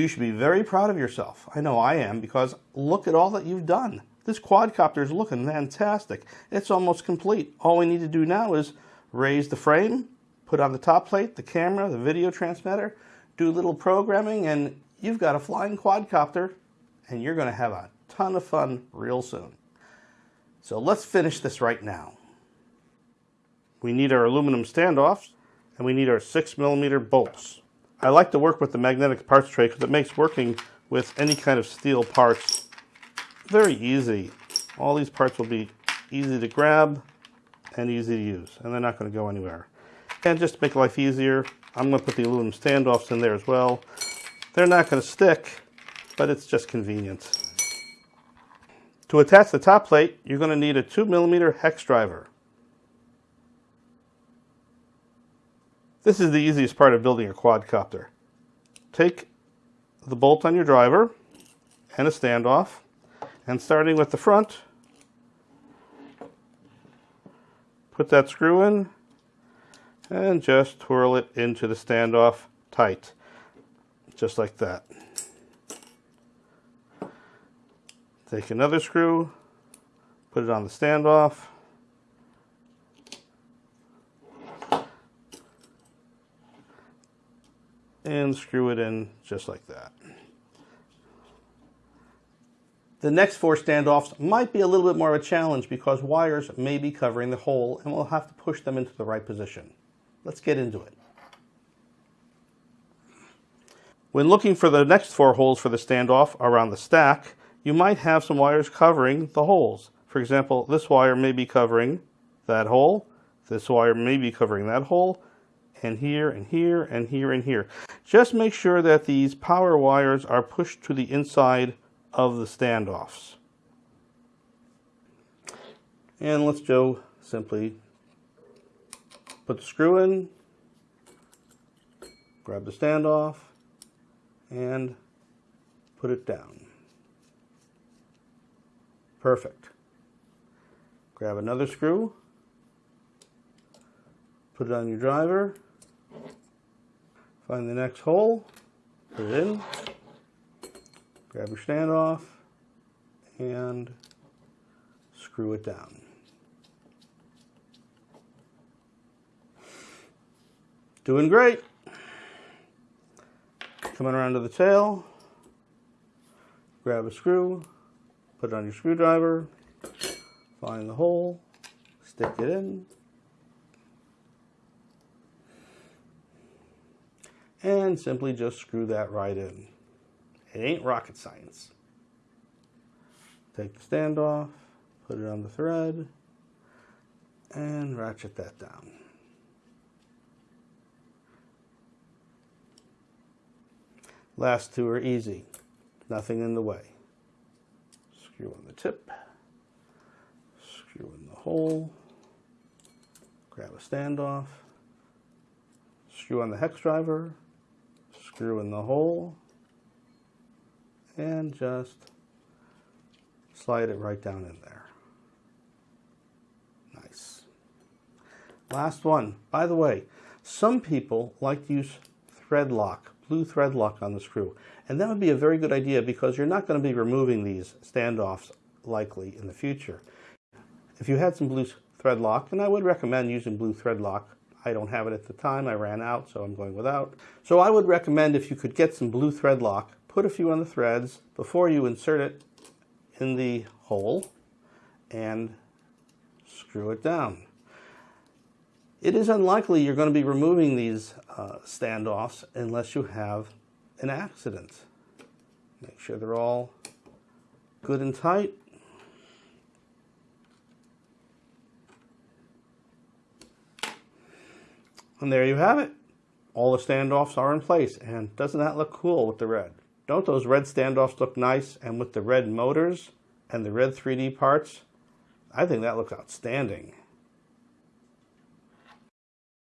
You should be very proud of yourself. I know I am because look at all that you've done. This quadcopter is looking fantastic. It's almost complete. All we need to do now is raise the frame, put on the top plate, the camera, the video transmitter, do a little programming, and you've got a flying quadcopter, and you're going to have a ton of fun real soon. So let's finish this right now. We need our aluminum standoffs, and we need our 6 millimeter bolts. I like to work with the magnetic parts tray because it makes working with any kind of steel parts very easy. All these parts will be easy to grab and easy to use, and they're not going to go anywhere. And just to make life easier, I'm going to put the aluminum standoffs in there as well. They're not going to stick, but it's just convenient. To attach the top plate, you're going to need a 2 millimeter hex driver. This is the easiest part of building a quadcopter. Take the bolt on your driver and a standoff, and starting with the front, put that screw in and just twirl it into the standoff tight, just like that. Take another screw, put it on the standoff, and screw it in just like that. The next four standoffs might be a little bit more of a challenge because wires may be covering the hole and we'll have to push them into the right position. Let's get into it. When looking for the next four holes for the standoff around the stack, you might have some wires covering the holes. For example, this wire may be covering that hole, this wire may be covering that hole, and here and here and here and here. Just make sure that these power wires are pushed to the inside of the standoffs. And let's go simply put the screw in, grab the standoff, and put it down. Perfect. Grab another screw, put it on your driver, find the next hole, put it in, grab your standoff, and screw it down. Doing great. Coming around to the tail, grab a screw, put it on your screwdriver, find the hole, stick it in, and simply just screw that right in. It ain't rocket science. Take the standoff, put it on the thread, and ratchet that down. Last two are easy, nothing in the way. Screw on the tip, screw in the hole, grab a standoff, screw on the hex driver, screw in the hole, and just slide it right down in there. Nice. Last one. By the way, some people like to use thread lock, blue thread lock on the screw. And that would be a very good idea because you're not going to be removing these standoffs likely in the future. If you had some blue thread lock, and I would recommend using blue thread lock I don't have it at the time. I ran out, so I'm going without. So I would recommend if you could get some blue thread lock, put a few on the threads before you insert it in the hole and screw it down. It is unlikely you're going to be removing these uh, standoffs unless you have an accident. Make sure they're all good and tight. And there you have it. All the standoffs are in place. And doesn't that look cool with the red? Don't those red standoffs look nice? And with the red motors and the red 3D parts, I think that looks outstanding.